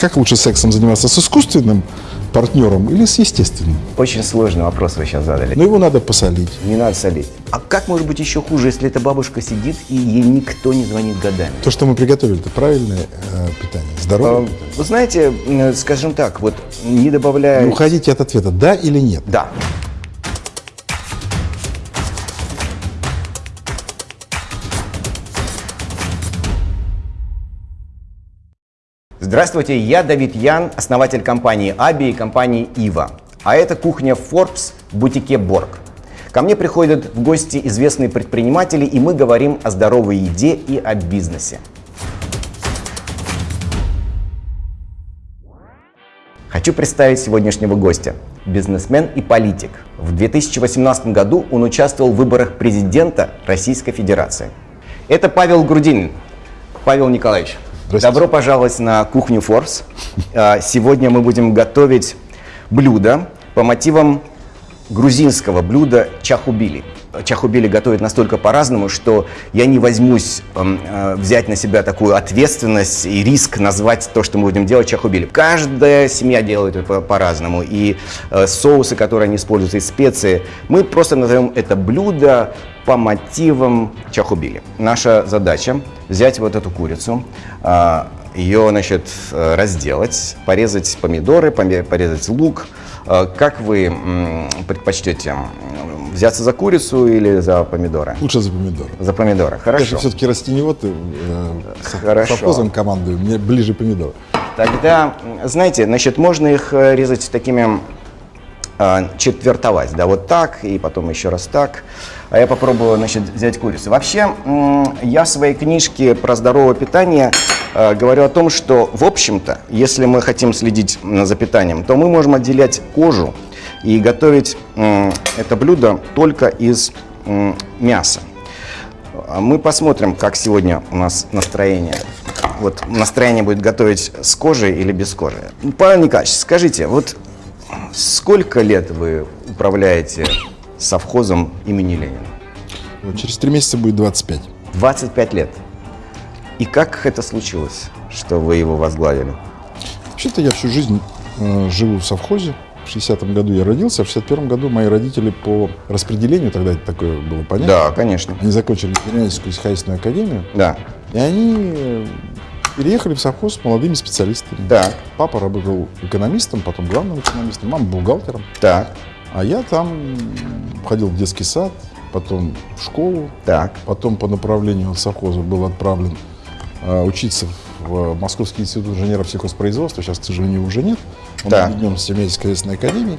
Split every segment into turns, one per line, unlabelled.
Как лучше сексом заниматься, с искусственным партнером или с естественным?
Очень сложный вопрос вы сейчас задали.
Но его надо посолить.
Не надо солить. А как может быть еще хуже, если эта бабушка сидит и ей никто не звонит годами?
То, что мы приготовили, это правильное э, питание, здоровое
А,
питание.
Вы знаете, м, скажем так, вот не добавляя...
Не уходите от ответа, да или нет.
Да. Здравствуйте, я Давид Ян, основатель компании Аби и компании Ива. А это кухня Forbes в бутике Борг. Ко мне приходят в гости известные предприниматели, и мы говорим о здоровой еде и о бизнесе. Хочу представить сегодняшнего гостя. Бизнесмен и политик. В 2018 году он участвовал в выборах президента Российской Федерации. Это Павел Грудинин. Павел Николаевич. Добро пожаловать на кухню Форс. А, Сегодня мы будем готовить блюдо по мотивам грузинского блюда чахубили. Чахубили готовят настолько по-разному, что я не возьмусь эм, э, взять на себя такую ответственность и риск назвать то, что мы будем делать чахубили. Каждая семья делает это по- по-разному. И э, соусы, которые они используют, и специи. Мы просто назовем это блюдо по мотивам чахубили. Наша задача взять вот эту курицу, а, ее, значит, э, разделать, порезать помидоры, порезать лук. Э, Как вы предпочтете? Взяться за курицу или за помидоры?
Лучше за помидоры.
За помидоры,
Я же
хорошо.
все-таки растениевод, э, с
Хорошо.
совхозом командую, мне ближе помидоры.
Тогда, знаете, значит, можно их э, резать такими четвертовать, да, вот так, и потом еще раз так. А я попробую, значит, взять курицу. Вообще, я в своей книжке про здоровое питание э, говорю о том, что, в общем-то, если мы хотим следить за питанием, то мы можем отделять кожу и готовить это блюдо только из мяса. А Мы посмотрим, как сегодня у нас настроение. Вот настроение будет готовить с кожей или без кожи. Павел Николаевич, скажите, вот сколько лет вы управляете совхозом имени Ленина?
Вот через три месяца будет 25.
25 лет. И как это случилось, что вы его возглавили?
Вообще-то я всю жизнь э, живу в совхозе. В 60-м году я родился, а в 61-м году мои родители по распределению, тогда это такое было понятно,
Да, конечно.
они закончили Генеральскую сельскохозяйственную академию,
Да.
и они переехали в совхоз с молодыми специалистами.
Так,
Папа работал экономистом, потом главным экономистом, мама бухгалтером.
так,
А я там ходил в детский сад, потом в школу,
так.
потом по направлению совхоза был отправлен э, учиться в Московский институт инженеров сельхозпроизводства. Сейчас, к сожалению, уже нет. Он объединен с Семейской сельскохозяйственной академией.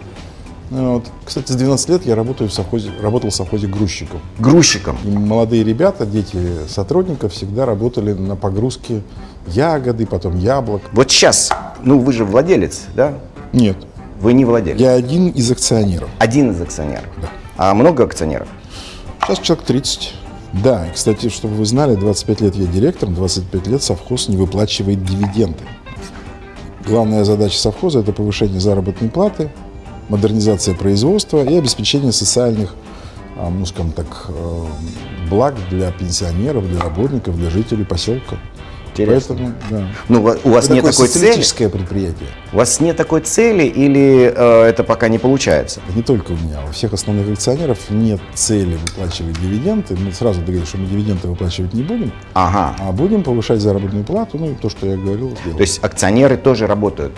Ну, Вот. Кстати, с 12 лет я работаю в совхозе, работал в совхозе грузчиком.
Грузчиком.
И молодые ребята, дети сотрудников, всегда работали на погрузке ягоды, потом яблок.
Вот сейчас, ну вы же владелец, да?
Нет,
Вы не владелец.
я один из акционеров.
Один из акционеров. А много акционеров?
Сейчас человек 30. Да, и, кстати, чтобы вы знали, 25 лет я директором, 25 лет совхоз не выплачивает дивиденды. Главная задача совхоза – это повышение заработной платы, модернизация производства и обеспечение социальных, а, ну, скажем так, э, благ для пенсионеров, для работников, для жителей поселка.
Интересно.
Поэтому, да.
Ну, у вас-
Это
нет такой цели?
предприятие.
У вас нет такой цели или э, это пока не получается?
Не только у меня, у всех основных акционеров нет цели выплачивать дивиденды. Мы сразу договорились, что мы дивиденды выплачивать не будем.
Ага.
А будем повышать заработную плату, ну и то, что я говорил, сделаем.
То есть акционеры тоже работают.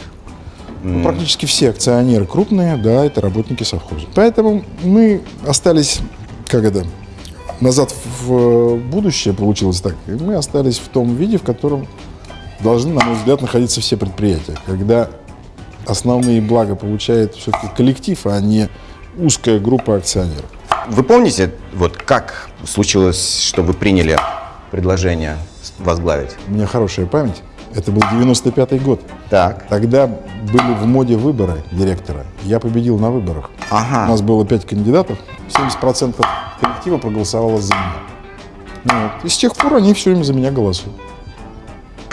Ну, Практически все акционеры крупные, да, это работники совхоза. Поэтому мы остались, как это, назад в будущее получилось так. И мы остались в том виде, в котором должны, на мой взгляд, находиться все предприятия. Когда основные блага получает все-таки коллектив, а не узкая группа акционеров.
Вы помните, вот как случилось, что вы приняли предложение возглавить?
У меня хорошая память. Это был 95-й год.
Так.
Тогда были в моде выборы директора. Я победил на выборах. У
Ага.
нас было 5 кандидатов, 70% коллектива проголосовало за меня. Ну вот. И с тех пор они все время за меня голосуют.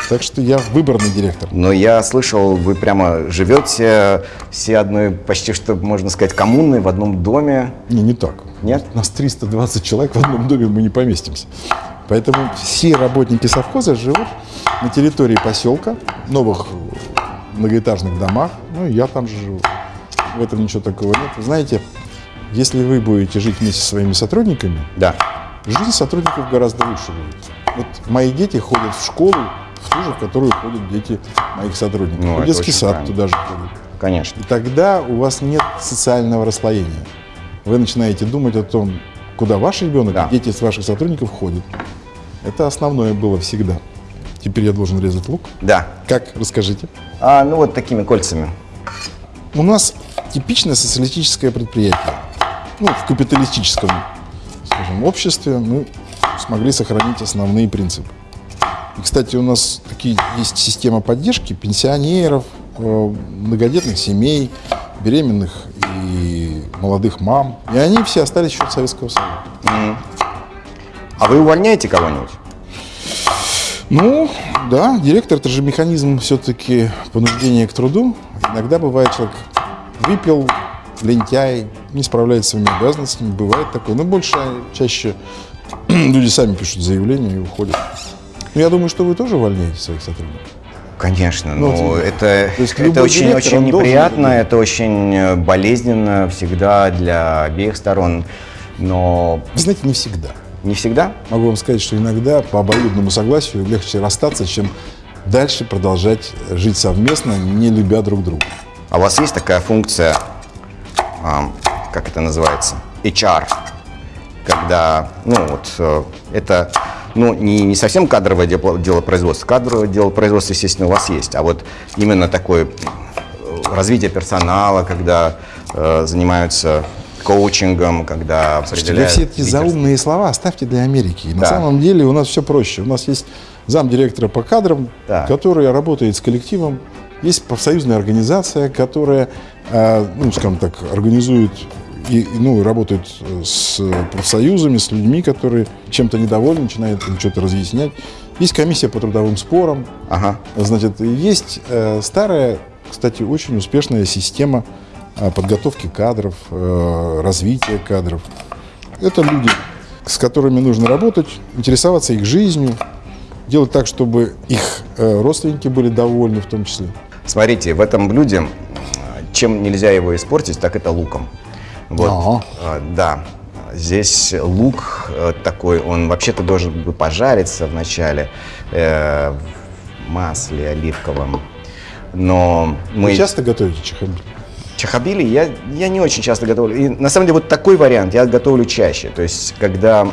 Так что я выборный директор.
Но я слышал, вы прямо живете все одной, почти что, можно сказать, коммуной в одном доме.
Не, не так.
Нет?
У нас 320 человек в одном доме, мы не поместимся. Поэтому все работники совхоза живут на территории поселка, новых многоэтажных домах. Ну, и я там же живу. В этом ничего такого нет. Вы знаете, если вы будете жить вместе со своими сотрудниками,
Да.
жизнь сотрудников гораздо лучше будет. Вот мои дети ходят в школу, в ту же, в которую ходят дети моих сотрудников.
Ну,
в детский сад
правильно.
туда же ходят.
Конечно.
И тогда у вас нет социального расслоения. Вы начинаете думать о том, куда ваш ребенок,
Да.
дети из ваших сотрудников ходят. Это основное было всегда. Теперь я должен резать лук.
Да.
Как? Расскажите.
А, ну вот такими кольцами.
У нас типичное социалистическое предприятие. Ну, в капиталистическом, скажем, обществе мы смогли сохранить основные принципы. И, кстати, у нас такие есть система поддержки пенсионеров, э, многодетных семей, беременных и молодых мам. И они все остались еще от Советского Союза.
А вы увольняете кого-нибудь?
Ну, да, директор это же механизм все-таки понуждения к труду. Иногда бывает человек выпил, лентяй, не справляется с своими обязанностями, бывает такое. Но больше, чаще люди сами пишут заявление и уходят. Ну, я думаю, что вы тоже увольняете своих сотрудников.
Конечно,
Ну,
но это,
есть
это очень, очень
он должен
неприятно,
это
очень болезненно всегда для обеих сторон, но
Вы знаете, не всегда.
не всегда.
Могу вам сказать, что иногда по обоюдному согласию легче расстаться, чем дальше продолжать жить совместно, не любя друг друга.
А у вас есть такая функция, ам, как это называется, HR, когда, ну вот, э, это, ну, не, не совсем кадровое дело, дело производства, кадровое дело производства, естественно, у вас есть, а вот именно такое э, развитие персонала, когда э, занимаются коучингом, когда
Слушайте,
определяют
все эти заумные слова оставьте для Америки. На
Да.
самом деле у нас все проще. У нас есть замдиректора по кадрам,
Так.
который работает с коллективом. Есть профсоюзная организация, которая, э, ну, скажем так, организует и, ну, работает э, с профсоюзами, с людьми, которые чем-то недовольны, начинают им что-то разъяснять. Есть комиссия по трудовым спорам.
Ага.
Значит, есть э, старая, кстати, очень успешная система э, подготовки кадров, э, развития кадров. Это люди, с которыми нужно работать, интересоваться их жизнью, делать так, чтобы их э, родственники были довольны в том числе.
Смотрите, в этом блюде, чем нельзя его испортить, так это луком. Вот,
Ага.
э, да. Здесь лук э, такой, он вообще-то должен бы пожариться вначале э, в масле оливковом. Но мы
Вы часто готовите чехабиль?
чахабили я, я не очень часто готовлю. И на самом деле вот такой вариант я готовлю чаще. То есть когда,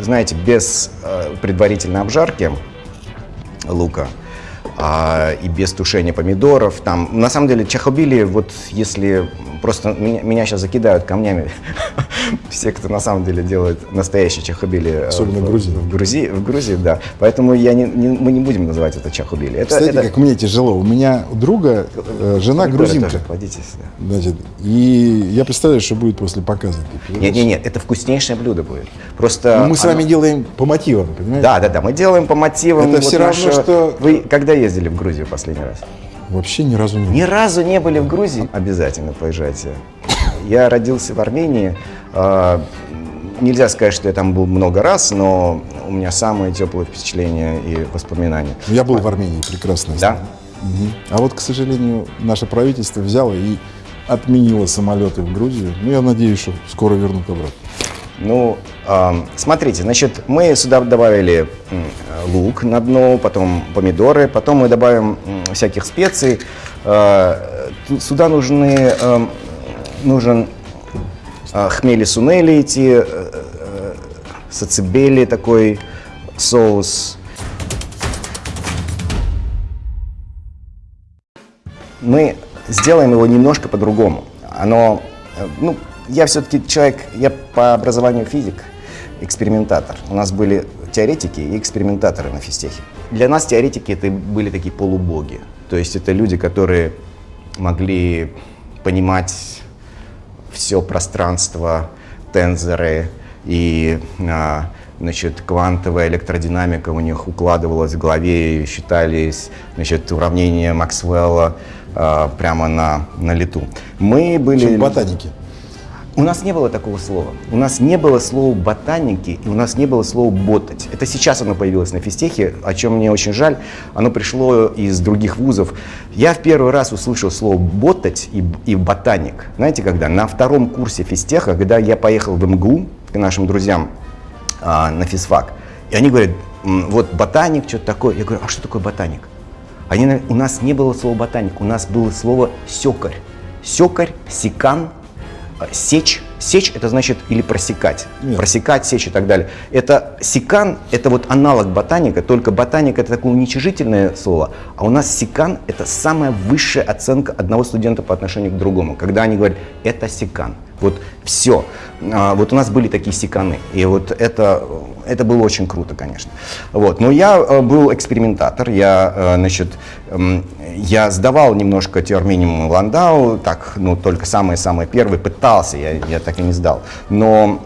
знаете, без э, предварительной обжарки лука а, и без тушения помидоров. Там, на самом деле, чахобили, вот если просто меня, меня сейчас закидают камнями, все, кто на самом деле делает настоящие чахобили. э,
Особенно
в,
Грузии.
В Грузии, в Грузии, да. Поэтому я не, не- мы не будем называть это чахобили. Это,
Кстати,
это-
как мне тяжело. У меня у друга э, жена
помидоры
грузинка.
тоже кладите сюда.
Значит, и я представляю, что будет после показа.
Нет, нет, нет, это вкуснейшее блюдо будет. Просто.
Но Ну, мы с
оно-
вами делаем по мотивам, понимаете?
Да, да, да, мы делаем по мотивам.
Это всё равно,
нашего-
что-
Вы когда ездили в Грузию последний раз?
Вообще ни разу не
Ни разу не были в Грузии? Обязательно поезжайте. Я родился в Армении. А, Нельзя сказать, что я там был много раз, но у меня самые теплые впечатления и воспоминания.
Ну, Я был в Армении, прекрасно.
Да?
Мгм. А вот, к сожалению, наше правительство взяло и отменило самолеты в Грузию. Ну, я надеюсь, что скоро вернут обратно.
Ну, ам, смотрите, значит, мы сюда добавили лук на дно, потом помидоры, потом мы добавим всяких специй. А, Сюда нужны, ам, нужен а, хмели сунели эти, э, э, такой соус. мы сделаем его немножко по-другому. Оно, э, ну, я все-таки человек, я по образованию физик, экспериментатор. У нас были теоретики и экспериментаторы на физтехе. Для нас теоретики это были такие полубоги. То есть это люди, которые могли понимать все пространство, тензоры и а, значит, квантовая электродинамика у них укладывалась в голове и считались значит, уравнения Максвелла а, прямо на, на лету. Мы были...
Чем ботаники.
У нас не было такого слова. У нас не было слова ботаники, и у нас не было слова ботать. Это сейчас оно появилось на физтехе, о чем мне очень жаль. Оно пришло из других вузов. Я в первый раз услышал слово ботать и, и ботаник. Знаете, когда? На втором курсе физтеха, когда я поехал в МГУ к нашим друзьям а, на физфак, и они говорят, вот ботаник, что-то такое. Я говорю, а что такое ботаник? Они, у нас не было слова ботаник, у нас было слово секарь. Секарь, секан, сечь. Сечь это значит или просекать. Нет. Просекать, сечь и так далее. Это секан, это вот аналог ботаника, только ботаник это такое уничижительное слово, а у нас секан это самая высшая оценка одного студента по отношению к другому. Когда они говорят, это секан. Вот все. А, вот у нас были такие секаны. И вот это, это было очень круто, конечно. Вот. Но я э, был экспериментатор. Я, э, значит, я сдавал немножко теорию минимум Ландау, так, ну, только самые-самые первые, пытался, я, я так и не сдал. Но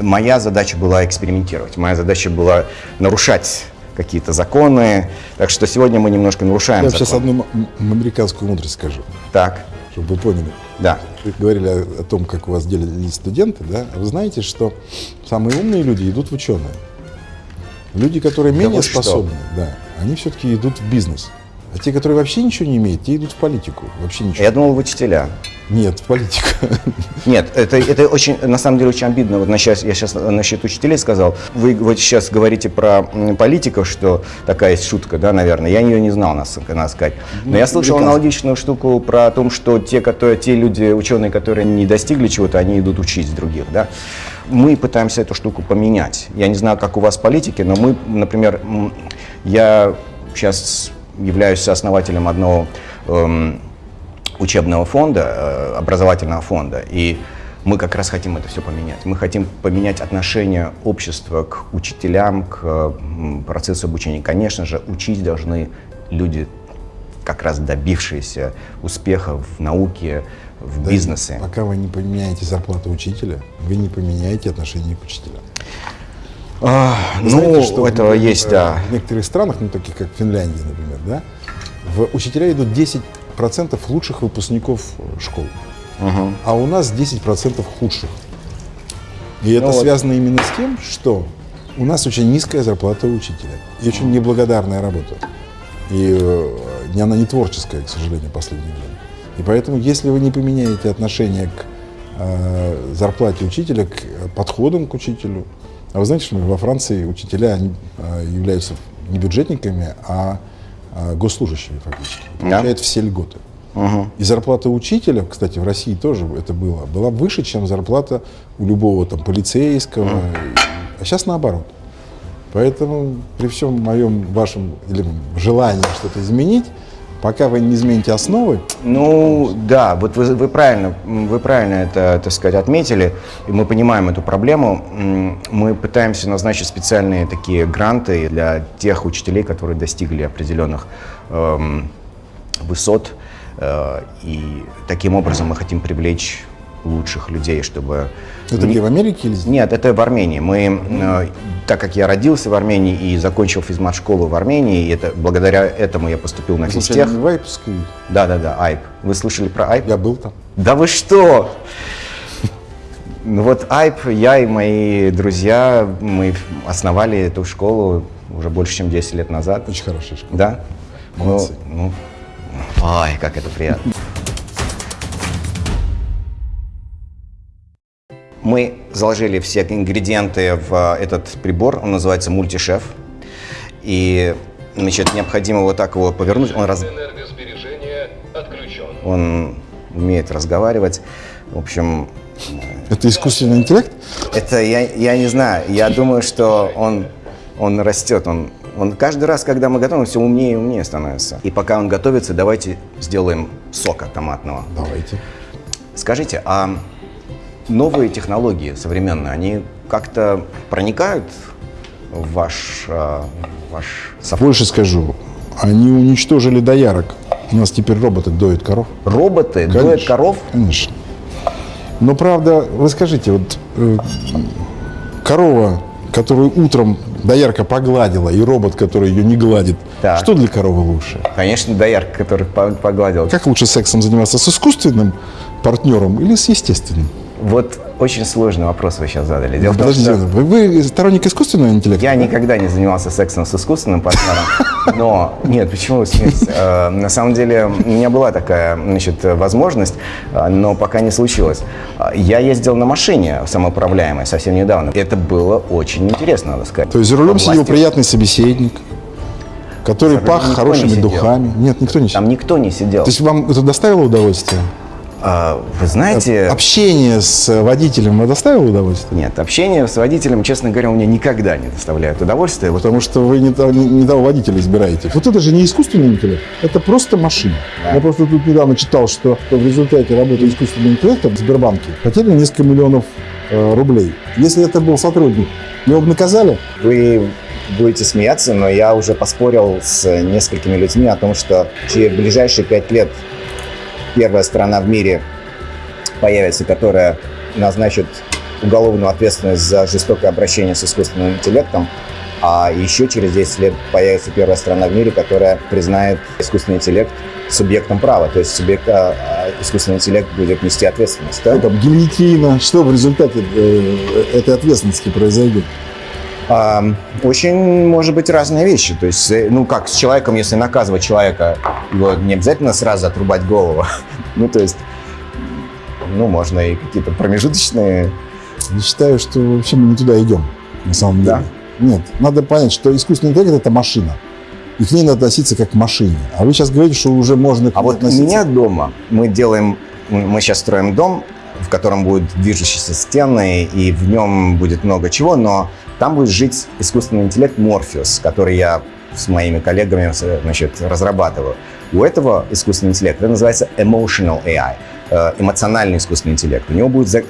моя задача была экспериментировать. Моя задача была нарушать какие-то законы. Так что сегодня мы немножко нарушаем
Я
закон.
сейчас одну американскую мудрость скажу.
Так.
Чтобы вы поняли.
Да.
Вы говорили о, о том, как у вас делились студенты, да? Вы знаете, что самые умные люди идут в ученые. Люди, которые менее да способны, да, они все-таки идут в бизнес. А те, которые вообще ничего не имеют, те идут в политику. Вообще ничего.
Я думал, в учителя.
Нет, в политику.
Нет, это, это очень, на самом деле, очень обидно. Вот сейчас, я сейчас насчет учителей сказал. Вы вот сейчас говорите про политиков, что такая есть шутка, да, наверное. Я ее не знал, надо сказать. Но ну, я слышал аналогичную штуку про то, что те, которые, те люди, ученые, которые не достигли чего-то, они идут учить других, да. Мы пытаемся эту штуку поменять. Я не знаю, как у вас политики, но мы, например, я сейчас являюсь основателем одного эм, учебного фонда, э, образовательного фонда, и мы как раз хотим это все поменять. Мы хотим поменять отношение общества к учителям, к э, процессу обучения. Конечно же, учить должны люди, как раз добившиеся успеха в науке, в да бизнесе.
Пока вы не поменяете зарплату учителя, вы не поменяете отношение к учителям.
А, ну, знаете, что этого в, есть, да.
В некоторых странах, ну, таких как Финляндия, например, да, в учителя идут 10% лучших выпускников школ, угу. а у нас 10% худших. И это ну, связано вот. именно с тем, что у нас очень низкая зарплата учителя и очень неблагодарная работа. И э, она не творческая, к сожалению, в последнее время. И поэтому, если вы не поменяете отношение к э, зарплате учителя, к подходам к учителю, а вы знаете, что во Франции учителя они, а, являются не бюджетниками, а, а госслужащими фактически. Получают да? все льготы. Угу. И зарплата учителя, кстати, в России тоже это было, была выше, чем зарплата у любого там полицейского. Угу. А сейчас наоборот. Поэтому при всем моем вашем или желании что-то изменить, Пока вы не измените основы?
Ну, да, вот вы, вы, правильно, вы правильно это, так сказать, отметили, и мы понимаем эту проблему. Мы пытаемся назначить специальные такие гранты для тех учителей, которые достигли определенных эм, высот, э, и таким образом мы хотим привлечь лучших людей, чтобы...
Это где, в Америке или здесь?
Нет, это в Армении. Мы, э, так как я родился в Армении и закончил физмат-школу в Армении, и это, благодаря этому я поступил на физтех.
в Айпской?
Да, да, да, Айп. Вы слышали про Айп?
Я был там.
Да вы что? Ну вот Айп, я и мои друзья, мы основали эту школу уже больше, чем 10 лет назад.
Очень хорошая школа.
Да?
Молодцы. Ну,
ну, ой, как это приятно. Мы заложили все ингредиенты в этот прибор, он называется мультишеф. И значит, необходимо вот так его повернуть. Он, раз... он умеет разговаривать. В общем...
Это искусственный интеллект?
Это я, я не знаю. Я думаю, что он, он растет. Он, он каждый раз, когда мы готовим, все умнее и умнее становится. И пока он готовится, давайте сделаем сока томатного.
Давайте.
Скажите, а новые технологии современные, они как-то проникают в ваш, э, ваш
совхоз? Больше скажу, они уничтожили доярок. У нас теперь роботы доят коров.
Роботы Конечно. доят коров?
Конечно. Но правда, вы скажите, вот э, корова, которую утром доярка погладила, и робот, который ее не гладит, так. что для коровы лучше?
Конечно, доярка, который погладил.
Как лучше сексом заниматься, с искусственным партнером или с естественным?
Вот
очень сложный вопрос вы сейчас задали. Дело в том, что
вы, вы сторонник искусственного интеллекта?
я никогда не занимался сексом с искусственным партнером, но нет, почему вы смеетесь? Э, На самом деле у меня была такая значит, возможность, э, но пока не случилось. Я ездил на машине самоуправляемой совсем недавно. Это было очень интересно, надо сказать.
То есть за рулем сидел приятный собеседник, который пах
не
хорошими
сидел.
духами. Нет, никто не сидел.
Там никто не сидел.
То есть вам это доставило удовольствие?
А, Вы знаете...
Общение с водителем вам доставило удовольствие?
Нет, общение с водителем, честно говоря, у меня никогда не доставляет удовольствия.
Потому что вы не, того- не- не того водителя избираете. Вот это же не искусственный интеллект, это просто машина. Я просто тут недавно читал, что в результате работы искусственного интеллекта в Сбербанке хотели несколько миллионов э, рублей. Если это был сотрудник, его бы наказали?
Вы будете смеяться, но я уже поспорил с несколькими людьми о том, что через ближайшие пять лет первая страна в мире появится, которая назначит уголовную ответственность за жестокое обращение с искусственным интеллектом, а еще через 10 лет появится первая страна в мире, которая признает искусственный интеллект субъектом права, то есть субъект, а, а, искусственный интеллект будет нести ответственность. да?
Что там, гильотина, что в результате э, этой ответственности произойдет?
Очень, может быть, разные вещи. То есть, э, ну, как с человеком, если наказывать человека, его не обязательно сразу отрубать голову. Ну, то есть, ну, можно и какие-то промежуточные...
Я считаю, что вообще мы не туда идем, на самом деле.
Да?
Нет, надо понять, что искусственный интеллект – это машина. И к ней надо относиться как к машине. А вы сейчас говорите, что уже можно к
А вот у
относиться.
меня дома мы делаем, мы сейчас строим дом, в котором будут движущиеся стены, и в нем будет много чего, но там будет жить искусственный интеллект Morpheus, который я с моими коллегами значит, разрабатываю. У этого искусственного интеллекта это называется emotional AI, э, эмоциональный искусственный интеллект. У него будет,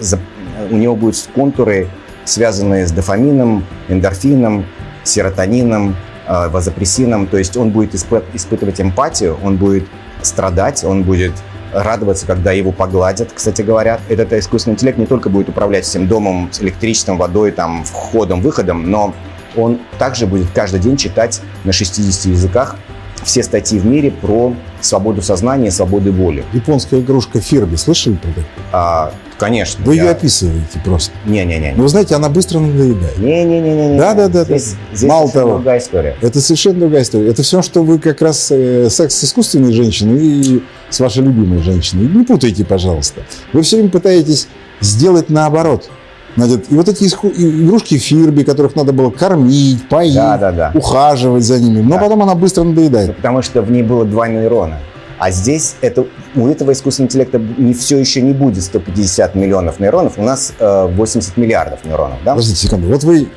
у него будут контуры, связанные с дофамином, эндорфином, серотонином, э, вазопрессином. То есть он будет испы- испытывать эмпатию, он будет страдать, он будет радоваться, когда его погладят, кстати говоря. Этот искусственный интеллект не только будет управлять всем домом, электричеством, водой, там, входом, выходом, но он также будет каждый день читать на 60 языках все статьи в мире про свободу сознания свободу воли.
Японская игрушка Фирби, слышали про такую?
А, конечно.
Вы
я-
ее описываете просто.
Не-не-не.
Но вы знаете, она быстро надоедает.
Не-не-не-не.
Да-да-да,
Здесь,
да.
здесь
Мало того.
другая история.
Это совершенно другая история. Это все, что вы как раз э, секс с искусственной женщиной и с вашей любимой женщиной. Не путайте, пожалуйста. Вы все время пытаетесь сделать наоборот. Значит, и вот эти игрушки Фирби, которых надо было кормить, поить,
Да-да-да.
ухаживать за ними, но
Да.
потом она быстро надоедает.
Потому что в ней было два нейрона. А здесь это, у этого искусственного интеллекта не, все еще не будет 150 миллионов нейронов. У нас э, 80 миллиардов нейронов. Да?
Подождите секунду. Вот вы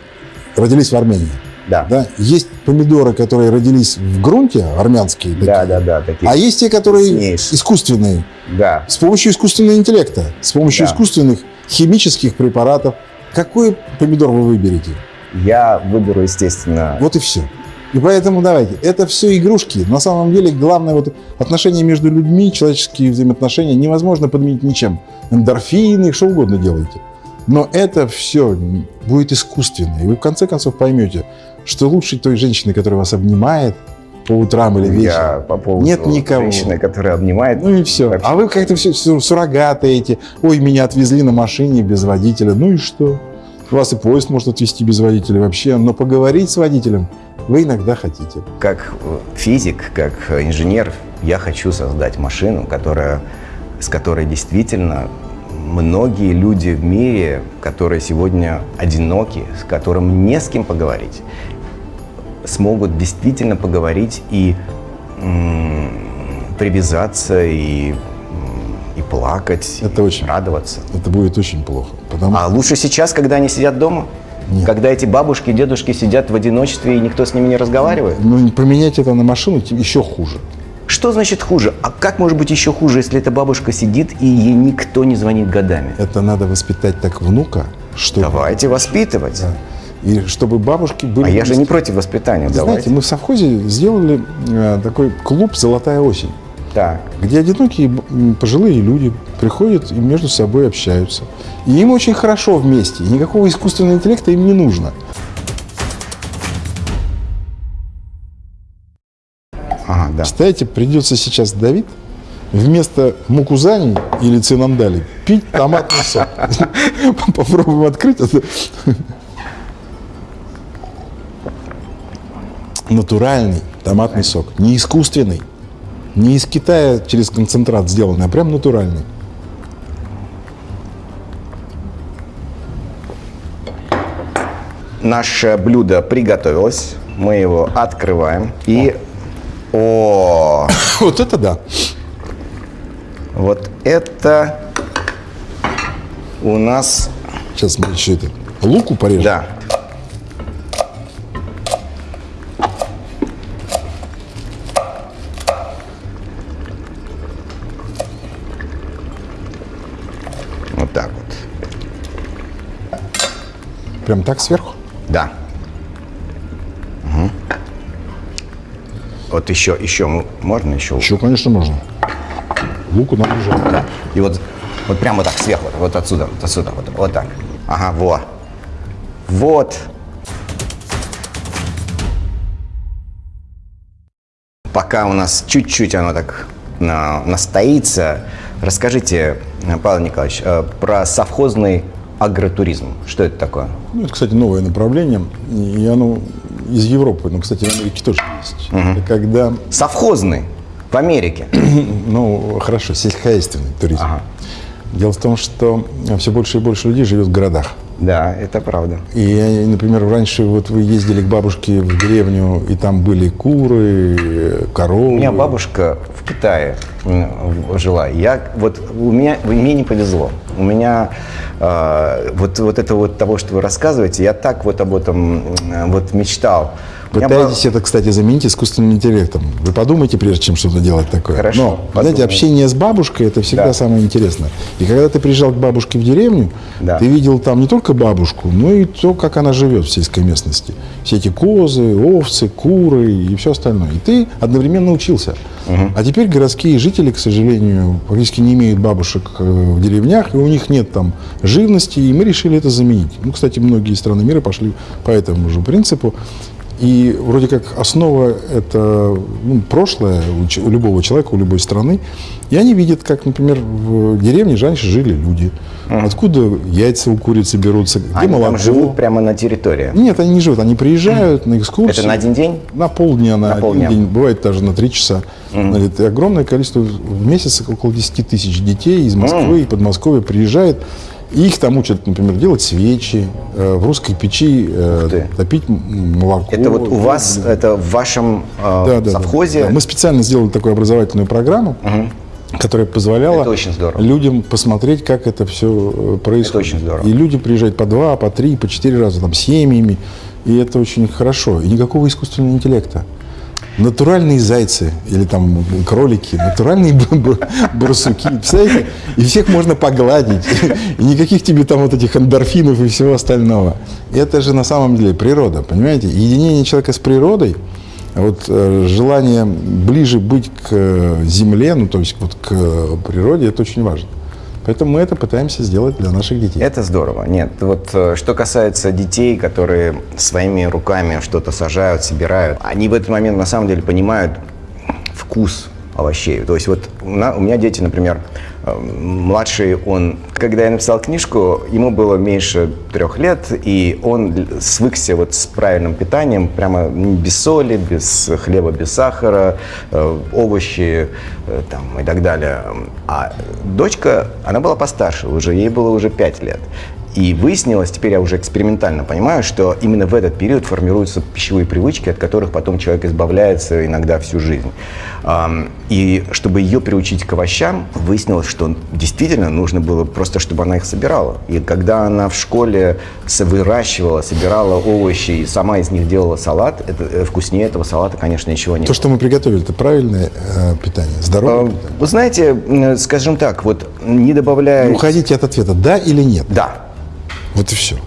родились в Армении.
Да.
Да? Есть помидоры, которые родились в грунте, армянские. такие.
Да, да, да, такие.
А есть те, которые
Вкуснейшие.
искусственные.
Да.
С помощью искусственного интеллекта, с помощью
Да.
искусственных химических препаратов. Какой помидор вы выберете?
Я выберу, естественно,
Вот и все. И поэтому давайте, это все игрушки. На самом деле главное вот отношения между людьми, человеческие взаимоотношения невозможно подменить ничем. Эндорфины, что угодно делайте. Но это все будет искусственно. И вы в конце концов поймете, что лучше той женщины, которая вас обнимает по утрам или вечером.
я по поводу
Нет никого.
женщины, которая обнимает.
Ну и все.
Вообще.
А вы как-то все суррогаты эти. Ой, меня отвезли на машине без водителя. Ну и что? Вас и поезд может отвезти без водителя вообще. Но поговорить с водителем вы иногда хотите.
Как физик, как инженер, я хочу создать машину, которая, с которой действительно многие люди в мире, которые сегодня одиноки, с которым не с кем поговорить, смогут действительно поговорить и привязаться, и, и плакать,
Это
и
очень-
радоваться.
Это будет очень плохо. Потому
А лучше сейчас, когда они сидят дома?
Нет.
Когда эти бабушки, дедушки сидят в одиночестве и никто с ними не разговаривает?
ну, поменять это на машину еще хуже.
Что значит хуже? А как может быть еще хуже, если эта бабушка сидит и ей никто не звонит годами?
Это надо воспитать так внука, чтобы...
Давайте воспитывать.
Да. И чтобы бабушки были...
А я же не против воспитания.
Вы
Давайте.
Знаете, мы в совхозе сделали э, такой клуб «Золотая осень».
Так.
где одинокие пожилые люди приходят и между собой общаются. И им очень хорошо вместе, никакого искусственного интеллекта им не нужно.
Ага, да.
Представляете, придется сейчас Давид вместо мукузани или цинандали пить томатный сок. Попробуем открыть это. Натуральный томатный сок, не искусственный, не из Китая через концентрат сделанный, а прям натуральный.
Наше блюдо приготовилось. Мы его открываем. И... О,
Вот это да.
вот это у нас...
Сейчас мы еще это луку порежем.
Да.
Прям так сверху.
Да. Мгм. Вот еще, еще можно еще?
Еще, конечно, можно. Луку нам жалко.
Да. И вот, вот прямо вот так сверху, вот, отсюда, вот отсюда, вот, вот так. Ага, во. Вот. Пока у нас чуть-чуть оно так на- настоится, расскажите, Павел Николаевич, э, про совхозный агротуризм. Что это такое?
Ну, это, кстати, новое направление, и оно из Европы, но, кстати, в Америке тоже есть. Это когда,
Совхозный в Америке.
ну, хорошо, сельскохозяйственный туризм. Дело в том, что все больше и больше людей живет в городах.
Да, это правда.
И, например, раньше вот вы ездили к бабушке в деревню, и там были куры, коровы.
У меня бабушка в Китае жила. Я вот у меня мне не повезло. У меня э, вот вот это вот того, что вы рассказываете, я так вот об этом вот мечтал.
Пытаетесь это, кстати, заменить искусственным интеллектом. Вы подумайте, прежде чем что-то делать такое.
Хорошо,
Но, знаете,
подумаю.
общение с бабушкой – это всегда
Да.
самое интересное. И когда ты приезжал к бабушке в деревню,
Да.
ты видел там не только бабушку, но и то, как она живет в сельской местности. Все эти козы, овцы, куры и все остальное. И ты одновременно учился. А теперь городские жители, к сожалению, практически не имеют бабушек э, в деревнях, и у них нет там живности, и мы решили это заменить. Ну, кстати, многие страны мира пошли по этому же принципу. И вроде как основа – это ну, прошлое у, у любого человека, у любой страны. И они видят, как, например, в деревне раньше жили люди. Откуда яйца у курицы берутся, где
они
молоко.
там живут прямо на территории.
Нет, они не живут, они приезжают на экскурсии.
Это на один день?
На полдня, на,
На
один
полдня.
день, бывает даже на три часа. Значит, и огромное количество, в месяц около 10 тысяч детей из Москвы и Подмосковья приезжает. И их там учат, например, делать свечи, э, в русской печи э, топить молоко.
Это вот у вас, это в вашем э,
Да, да, да.
совхозе?
Да, Мы специально сделали такую образовательную программу, которая позволяла
Это
людям посмотреть, как это все происходит.
очень здорово.
И люди приезжают по два, по три, по четыре раза, там, семьями. И это очень хорошо. И никакого искусственного интеллекта. Натуральные зайцы или там кролики, натуральные барсуки, представляете? И всех можно погладить. И никаких тебе там вот этих эндорфинов и всего остального. Это же на самом деле природа, понимаете? Единение человека с природой, а вот э, желание ближе быть к э, земле, ну то есть вот к э, природе, это очень важно. Поэтому мы это пытаемся сделать для наших детей.
Это здорово. Нет, вот э, что касается детей, которые своими руками что-то сажают, собирают, они в этот момент на самом деле понимают вкус овощей. То есть вот у, меня дети, например, э, младший, он, когда я написал книжку, ему было меньше трех лет, и он свыкся вот с правильным питанием, прямо без соли, без хлеба, без сахара, э, овощи э, там, и так далее. А дочка, она была постарше уже, ей было уже пять лет. И выяснилось, теперь я уже экспериментально понимаю, что именно в этот период формируются пищевые привычки, от которых потом человек избавляется иногда всю жизнь. И чтобы ее приучить к овощам, выяснилось, что действительно нужно было просто, чтобы она их собирала. И когда она в школе выращивала, собирала овощи и сама из них делала салат, это, э, вкуснее этого салата, конечно, ничего не
То, что мы приготовили, это правильное э, питание, здоровое
было.
питание.
Вы знаете, скажем так, вот не добавляя...
Уходите от ответа, да или нет.
Да,
Вот и все.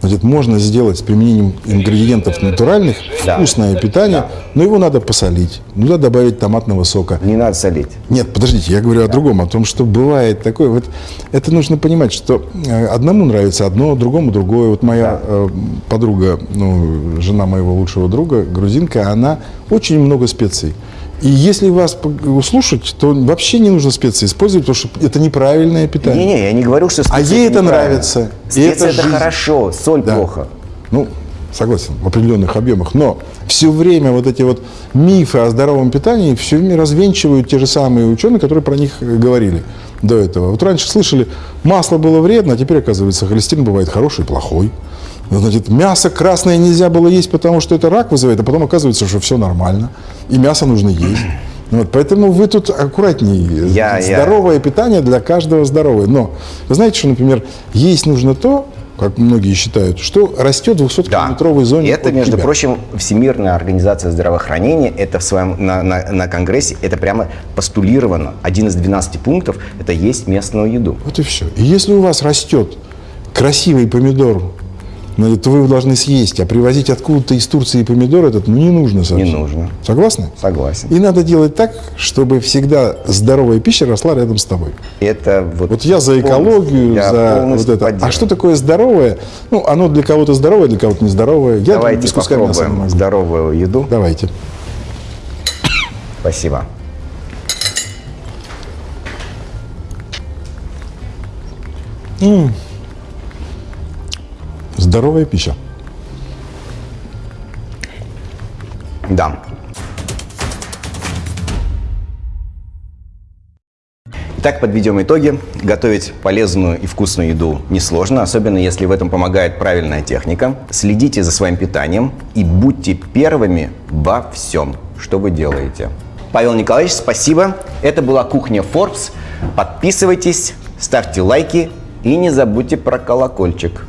Значит, можно сделать с применением ингредиентов натуральных
Да.
вкусное питание, но его надо посолить, надо добавить томатного сока.
не надо солить.
Нет, подождите, я говорю о другом, о том, что бывает такое. Вот это нужно понимать, что э, одному нравится одно, другому другое. Вот моя э, подруга, ну, жена моего лучшего друга, грузинка, она очень много специй. И если вас слушать, то вообще не нужно специи использовать, потому что это неправильное питание.
Не-не, я не говорю, что
А
специи
ей это нравится.
Специи
это
это,
жизнь.
хорошо, соль
Да.
плохо.
Ну, согласен, в определенных объемах. Но все время вот эти вот мифы о здоровом питании все время развенчивают те же самые ученые, которые про них говорили до этого. Вот раньше слышали, масло было вредно, а теперь, оказывается, холестерин бывает хороший и плохой. Значит, мясо красное нельзя было есть, потому что это рак вызывает, а потом оказывается, что все нормально, и мясо нужно есть. Вот, поэтому вы тут аккуратнее.
Я- я-
Здоровое питание для каждого здоровое. Но вы знаете, что, например, есть нужно то, как многие считают, что растет в 200-километровой зоне
И это, между
тебя.
прочим, Всемирная организация здравоохранения, это в своем, на, на- на конгрессе, это прямо постулировано. Один из 12 пунктов – это есть местную еду.
Вот и все. И если у вас растет красивый помидор, ну, то вы его должны съесть, а привозить откуда-то из Турции помидор этот ну, не нужно совсем.
Не нужно.
Согласны?
Согласен.
И надо делать так, чтобы всегда здоровая пища росла рядом с тобой.
Это вот,
Вот я за экологию,
я
за вот это. А что такое здоровое? Ну, оно для кого-то здоровое, для кого-то нездоровое. Я
Давайте попробуем здоровую еду.
Давайте.
Спасибо.
Здоровая пища.
Да. Итак, подведем итоги. Готовить полезную и вкусную еду несложно, особенно если в этом помогает правильная техника. Следите за своим питанием и будьте первыми во всем, что вы делаете. Павел Николаевич, спасибо. Это была кухня Forbes. Подписывайтесь, ставьте лайки и не забудьте про колокольчик.